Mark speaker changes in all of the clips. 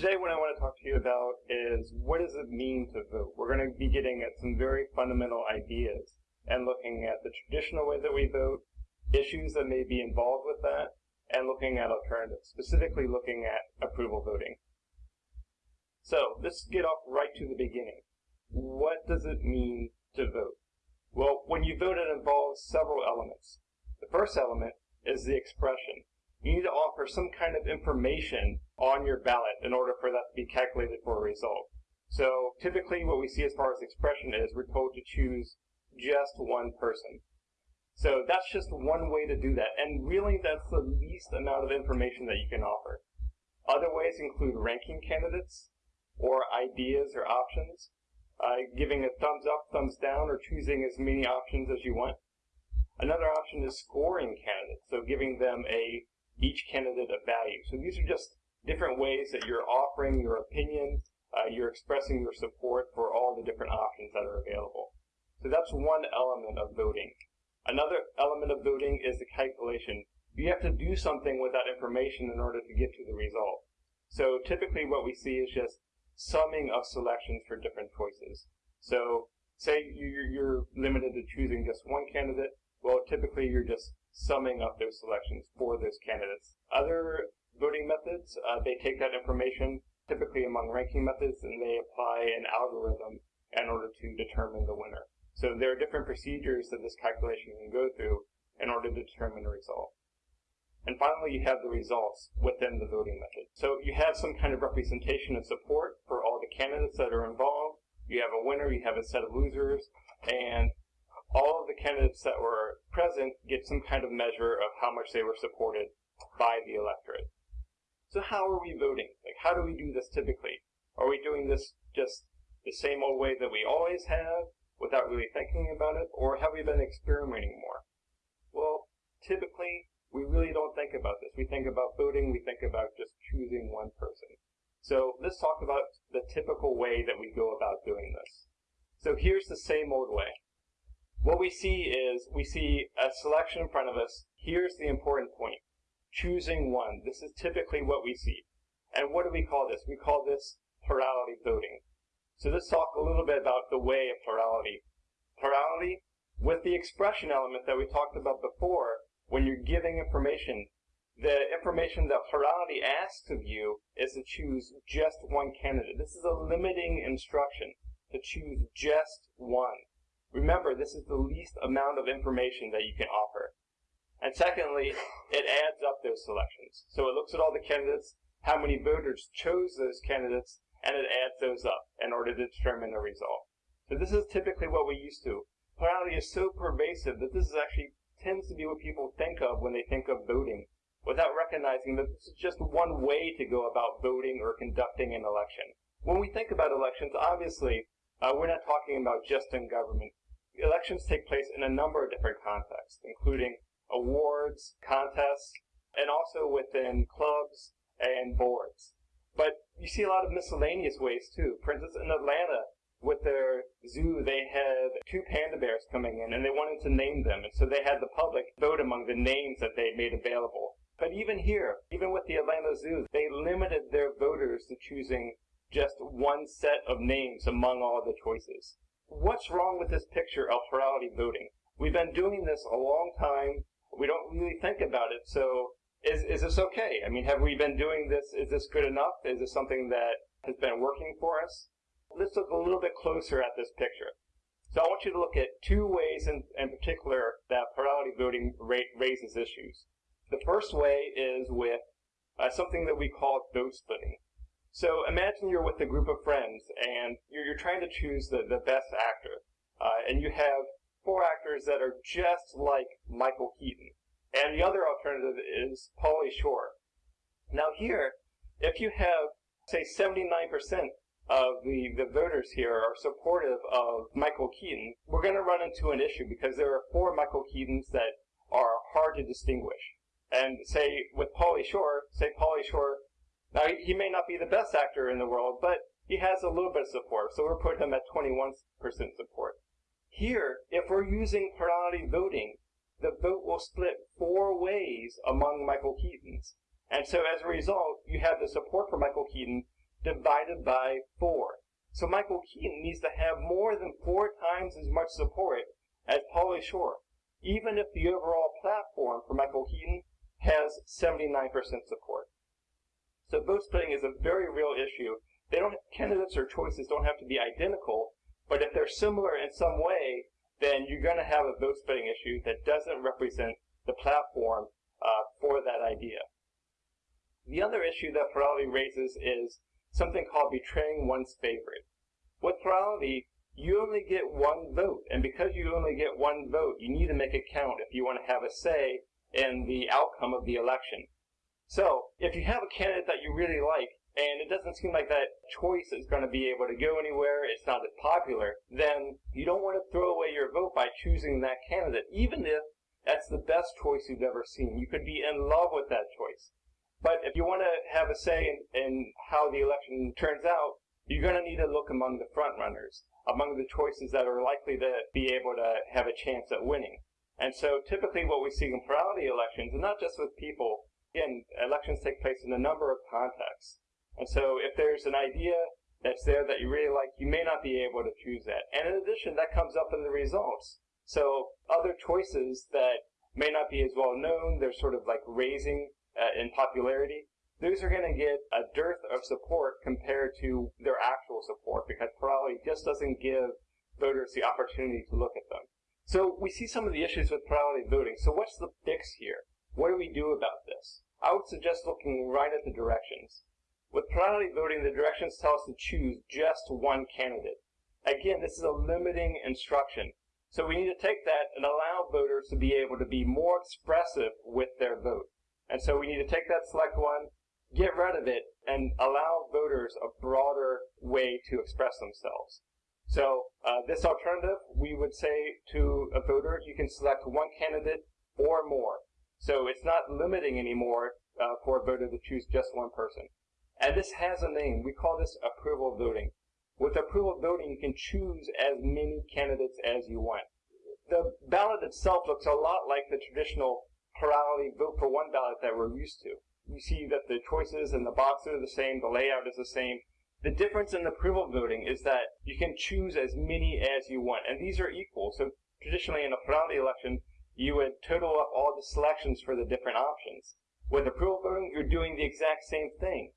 Speaker 1: Today what I want to talk to you about is what does it mean to vote? We're going to be getting at some very fundamental ideas and looking at the traditional way that we vote, issues that may be involved with that, and looking at alternatives, specifically looking at approval voting. So let's get off right to the beginning. What does it mean to vote? Well, when you vote, it involves several elements. The first element is the expression. You need to offer some kind of information on your ballot in order for that to be calculated for a result. So typically what we see as far as expression is we're told to choose just one person. So that's just one way to do that, and really that's the least amount of information that you can offer. Other ways include ranking candidates, or ideas or options, uh, giving a thumbs up, thumbs down, or choosing as many options as you want. Another option is scoring candidates, so giving them a each candidate a value. So these are just different ways that you're offering your opinion, uh, you're expressing your support for all the different options that are available. So that's one element of voting. Another element of voting is the calculation. You have to do something with that information in order to get to the result. So typically what we see is just summing of selections for different choices. So say you're limited to choosing just one candidate, well typically you're just summing up those selections for those candidates. Other voting methods, uh, they take that information, typically among ranking methods, and they apply an algorithm in order to determine the winner. So there are different procedures that this calculation can go through in order to determine a result. And finally, you have the results within the voting method. So you have some kind of representation and support for all the candidates that are involved. You have a winner, you have a set of losers, and all of the candidates that were present get some kind of measure of how much they were supported by the electorate. So how are we voting? Like, how do we do this typically? Are we doing this just the same old way that we always have? without really thinking about it, or have we been experimenting more? Well, typically, we really don't think about this. We think about voting, we think about just choosing one person. So let's talk about the typical way that we go about doing this. So here's the same old way. What we see is, we see a selection in front of us. Here's the important point. Choosing one. This is typically what we see. And what do we call this? We call this plurality voting. So let's talk a little bit about the way of plurality. Plurality, with the expression element that we talked about before, when you're giving information, the information that plurality asks of you is to choose just one candidate. This is a limiting instruction, to choose just one. Remember, this is the least amount of information that you can offer. And secondly, it adds up those selections. So it looks at all the candidates, how many voters chose those candidates, and it adds those up in order to determine the result. So this is typically what we used to. Plurality is so pervasive that this is actually tends to be what people think of when they think of voting, without recognizing that this is just one way to go about voting or conducting an election. When we think about elections, obviously, uh, we're not talking about just in government. Elections take place in a number of different contexts, including awards, contests, and also within clubs and boards. But you see a lot of miscellaneous ways too. For instance, in Atlanta, with their zoo, they had two panda bears coming in and they wanted to name them. And so they had the public vote among the names that they made available. But even here, even with the Atlanta Zoo, they limited their voters to choosing just one set of names among all the choices. What's wrong with this picture of plurality voting? We've been doing this a long time. We don't really think about it, so is, is this okay? I mean, have we been doing this? Is this good enough? Is this something that has been working for us? Let's look a little bit closer at this picture. So I want you to look at two ways in, in particular that plurality voting raises issues. The first way is with uh, something that we call vote splitting. So imagine you're with a group of friends and you're, you're trying to choose the, the best actor. Uh, and you have four actors that are just like Michael Keaton. And the other alternative is Pauly Shore. Now here, if you have, say, 79% of the, the voters here are supportive of Michael Keaton, we're going to run into an issue because there are four Michael Keatons that are hard to distinguish. And say with Pauly Shore, say Pauly Shore, now he may not be the best actor in the world, but he has a little bit of support, so we'll put him at 21% support. Here, if we're using plurality voting, the vote will split four ways among Michael Keatons. And so as a result, you have the support for Michael Keaton divided by 4. So Michael Keaton needs to have more than four times as much support as Pauly Shore, even if the overall platform for Michael Keaton has 79% support. So vote splitting is a very real issue. They don't candidates or choices don't have to be identical, but if they're similar in some way, then you're going to have a vote splitting issue that doesn't represent the platform uh, for that idea. The other issue that plurality raises is something called betraying one's favorite. With plurality, you only get one vote, and because you only get one vote, you need to make it count if you want to have a say in the outcome of the election. So, if you have a candidate that you really like, and it doesn't seem like that choice is going to be able to go anywhere, it's not as popular, then you don't want to throw away your vote by choosing that candidate, even if that's the best choice you've ever seen. You could be in love with that choice. But if you want to have a say in, in how the election turns out, you're going to need to look among the front runners, among the choices that are likely to be able to have a chance at winning. And so typically what we see in plurality elections, and not just with people, again, elections take place in a number of contexts. And so if there's an idea that's there that you really like, you may not be able to choose that. And in addition, that comes up in the results. So other choices that may not be as well known, they're sort of like raising uh, in popularity, those are going to get a dearth of support compared to their actual support because plurality just doesn't give voters the opportunity to look at them. So we see some of the issues with plurality voting. So what's the fix here? What do we do about? I would suggest looking right at the directions. With plurality voting, the directions tell us to choose just one candidate. Again, this is a limiting instruction. So we need to take that and allow voters to be able to be more expressive with their vote. And so we need to take that select one, get rid of it, and allow voters a broader way to express themselves. So uh, this alternative, we would say to a voter, you can select one candidate or more. So it's not limiting anymore uh, for a voter to choose just one person. And this has a name. We call this approval voting. With approval voting, you can choose as many candidates as you want. The ballot itself looks a lot like the traditional plurality vote for one ballot that we're used to. You see that the choices and the boxes are the same, the layout is the same. The difference in approval voting is that you can choose as many as you want, and these are equal. So traditionally in a plurality election, you would total up all the selections for the different options. With approval voting, you're doing the exact same thing.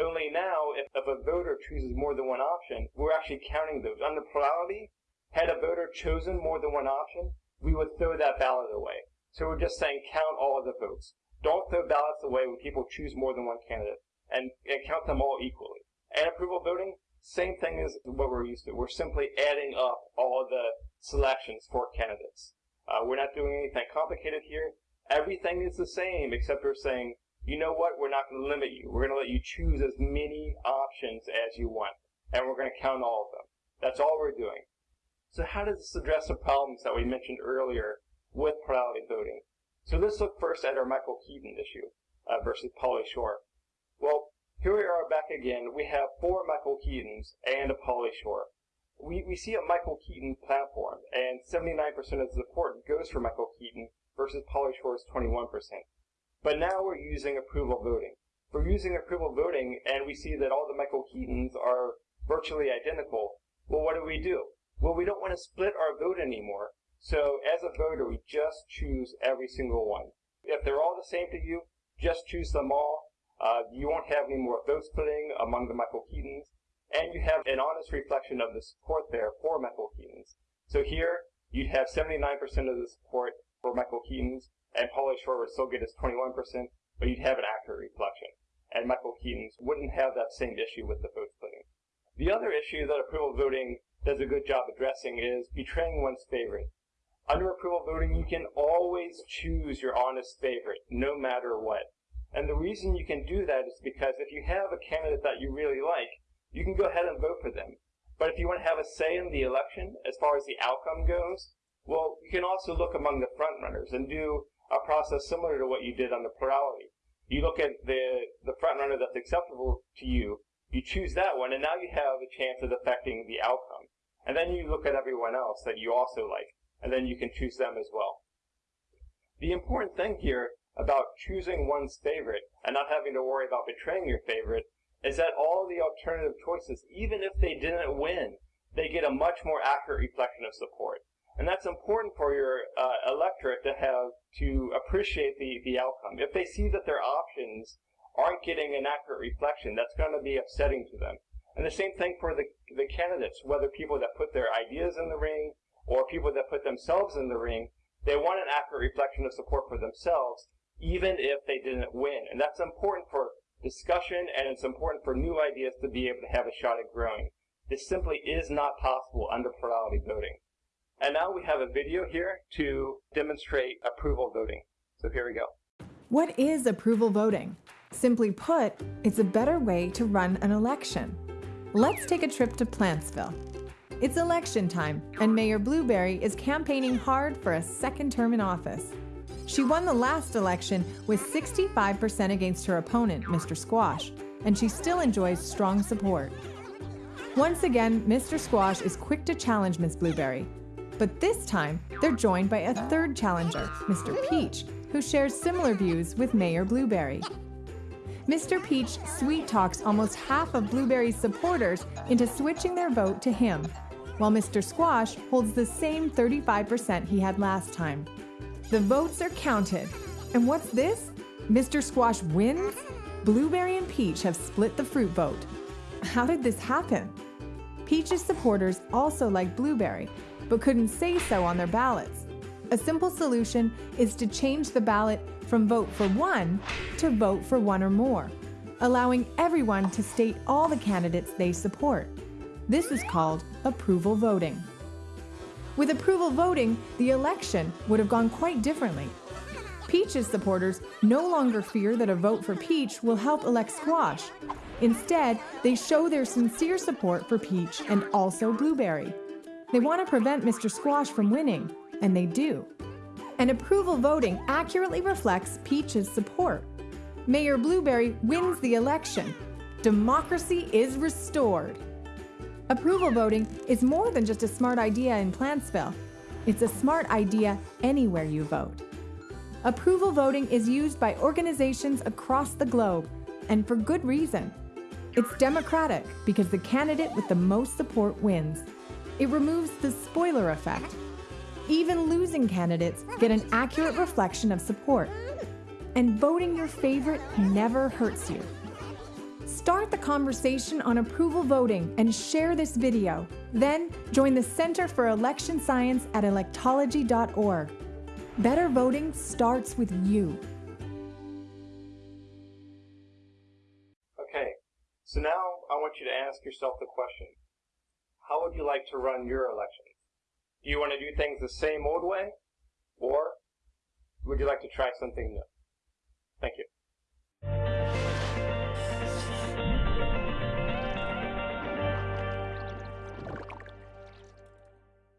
Speaker 1: Only now, if, if a voter chooses more than one option, we're actually counting those. Under plurality, had a voter chosen more than one option, we would throw that ballot away. So we're just saying count all of the votes. Don't throw ballots away when people choose more than one candidate, and, and count them all equally. And approval voting, same thing as what we're used to. We're simply adding up all the selections for candidates. Uh, we're not doing anything complicated here. Everything is the same, except we're saying, you know what, we're not going to limit you. We're going to let you choose as many options as you want, and we're going to count all of them. That's all we're doing. So how does this address the problems that we mentioned earlier with plurality voting. So let's look first at our Michael Keaton issue uh, versus Pauly Shore. Well, here we are back again. We have four Michael Keatons and a Pauly Shore. We, we see a Michael Keaton platform, and 79% of the support goes for Michael Keaton versus Pauly Shore's 21%. But now we're using approval voting. We're using approval voting, and we see that all the Michael Keatons are virtually identical. Well, what do we do? Well, we don't want to split our vote anymore. So as a voter, we just choose every single one. If they're all the same to you, just choose them all. Uh, you won't have any more vote splitting among the Michael Keatons, and you have an honest reflection of the support there for Michael Keatons. So here, you'd have 79% of the support for Michael Keatons, and Pauly Shore would still get his 21%, but you'd have an accurate reflection. And Michael Keatons wouldn't have that same issue with the vote splitting. The other issue that approval voting does a good job addressing is betraying one's favorite. Under approval voting, you can always choose your honest favorite, no matter what. And the reason you can do that is because if you have a candidate that you really like, you can go ahead and vote for them. But if you want to have a say in the election, as far as the outcome goes, well, you can also look among the frontrunners and do a process similar to what you did on the plurality. You look at the, the frontrunner that's acceptable to you, you choose that one, and now you have a chance of affecting the outcome. And then you look at everyone else that you also like and then you can choose them as well. The important thing here about choosing one's favorite and not having to worry about betraying your favorite is that all the alternative choices, even if they didn't win, they get a much more accurate reflection of support. And that's important for your uh, electorate to have to appreciate the, the outcome. If they see that their options aren't getting an accurate reflection, that's going to be upsetting to them. And the same thing for the, the candidates, whether people that put their ideas in the ring or people that put themselves in the ring, they want an accurate reflection of support for themselves, even if they didn't win. And that's important for discussion and it's important for new ideas to be able to have a shot at growing. This simply is not possible under plurality voting. And now we have a video here to demonstrate approval voting. So here we go.
Speaker 2: What is approval voting? Simply put, it's a better way to run an election. Let's take a trip to Plantsville. It's election time, and Mayor Blueberry is campaigning hard for a second term in office. She won the last election with 65% against her opponent, Mr. Squash, and she still enjoys strong support. Once again, Mr. Squash is quick to challenge Ms. Blueberry. But this time, they're joined by a third challenger, Mr. Peach, who shares similar views with Mayor Blueberry. Mr. Peach sweet talks almost half of Blueberry's supporters into switching their vote to him, while Mr. Squash holds the same 35% he had last time. The votes are counted. And what's this? Mr. Squash wins? Blueberry and Peach have split the fruit vote. How did this happen? Peach's supporters also like Blueberry, but couldn't say so on their ballots. A simple solution is to change the ballot from vote for one to vote for one or more, allowing everyone to state all the candidates they support. This is called approval voting. With approval voting, the election would have gone quite differently. Peach's supporters no longer fear that a vote for Peach will help elect Squash. Instead, they show their sincere support for Peach and also Blueberry. They want to prevent Mr. Squash from winning, and they do. And approval voting accurately reflects Peach's support. Mayor Blueberry wins the election. Democracy is restored. Approval voting is more than just a smart idea in Plantsville. It's a smart idea anywhere you vote. Approval voting is used by organizations across the globe, and for good reason. It's democratic because the candidate with the most support wins. It removes the spoiler effect. Even losing candidates get an accurate reflection of support. And voting your favorite never hurts you. Start the conversation on approval voting and share this video. Then join the Center for Election Science at electology.org. Better voting starts with you.
Speaker 1: Okay, so now I want you to ask yourself the question how would you like to run your elections? Do you want to do things the same old way? Or would you like to try something new? Thank you.